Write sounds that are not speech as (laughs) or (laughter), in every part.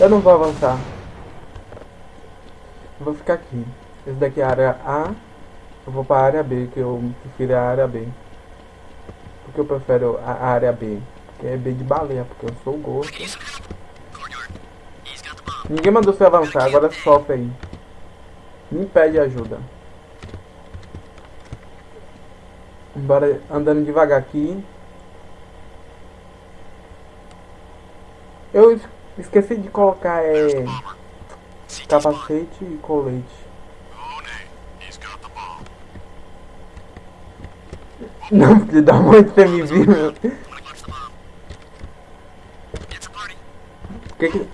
Eu não vou avançar. Vou ficar aqui. Esse daqui é a área A. Eu vou para a área B, que eu prefiro a área B. Porque eu prefiro a área B? Porque é B de baleia, porque eu sou gordo. Ninguém mandou você avançar, agora sofre aí. Me pede ajuda. Bora andando devagar aqui. Eu esqueci de colocar é, capacete e colete. Não, porque dá muito você me viu. Que que...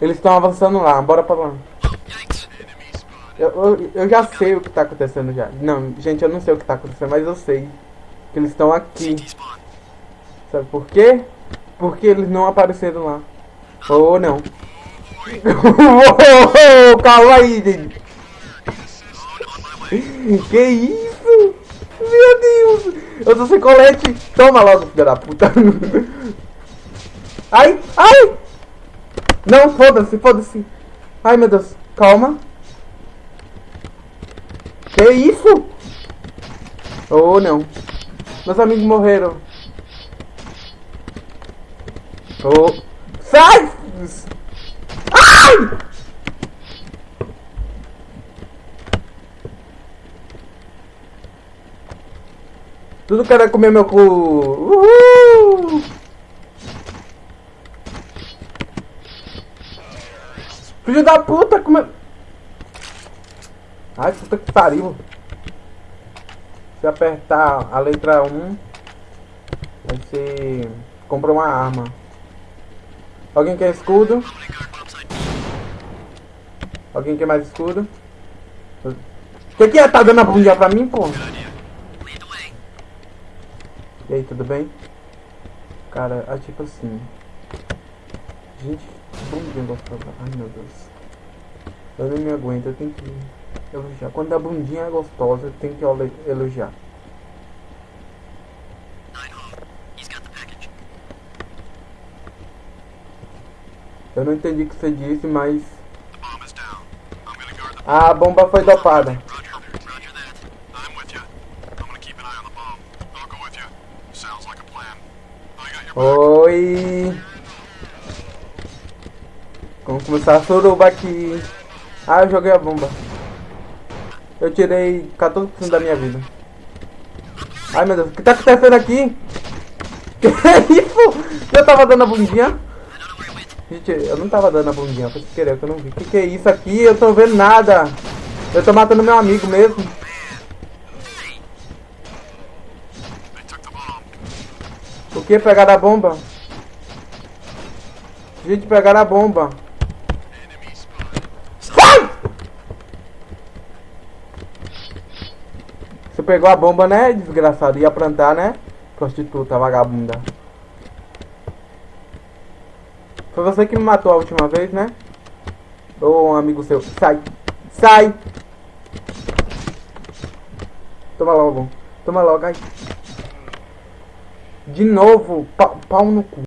Eles estão avançando lá, bora pra lá. Eu, eu, eu já sei o que tá acontecendo já. Não, gente, eu não sei o que tá acontecendo, mas eu sei. Que eles estão aqui. Sabe por quê? Porque eles não apareceram lá. Ou não. oh, (laughs) calma aí, gente. Que isso? Meu Deus! Eu tô sem colete! Toma logo, filha da puta! (laughs) Ai! Ai! Não, foda-se, foda-se! Ai, meu Deus! Calma! Que isso? Oh, não! Meus amigos morreram! Oh! Sai! Ai! Tudo quer comer meu cu. Uhul! Filho da puta, come... Ai, puta que pariu. Se apertar a letra 1, você compra uma arma. Alguém quer escudo? Alguém quer mais escudo? O que, que é? Tá dando a bundinha pra mim, pô? E aí, tudo bem? Cara, é tipo assim. Gente, que bundinha gostosa. Ai meu Deus. Eu nem me aguento, eu tenho que elogiar. Quando a bundinha é gostosa, eu tenho que elo- elogiar. Eu não entendi o que você disse, mas. A bomba foi dopada. Oi. Vamos começar a suruba aqui. Ah, eu joguei a bomba. Eu tirei 14% da minha vida. Ai meu Deus, o que tá acontecendo aqui? (laughs) Que isso? Eu tava dando a bundinha? Gente, eu não tava dando a bundinha, foi sem querer que eu não vi. Que que é isso aqui? Eu tô vendo nada. Eu tô matando meu amigo mesmo. O que? Pegaram a bomba? Gente, pegaram a bomba. Você pegou a bomba, né, desgraçado? Ia plantar, né? Prostituta, vagabunda. Foi você que me matou a última vez, né? Um amigo seu. Sai! Sai! Toma logo. Toma logo, ai. De novo, pa- pau no cu.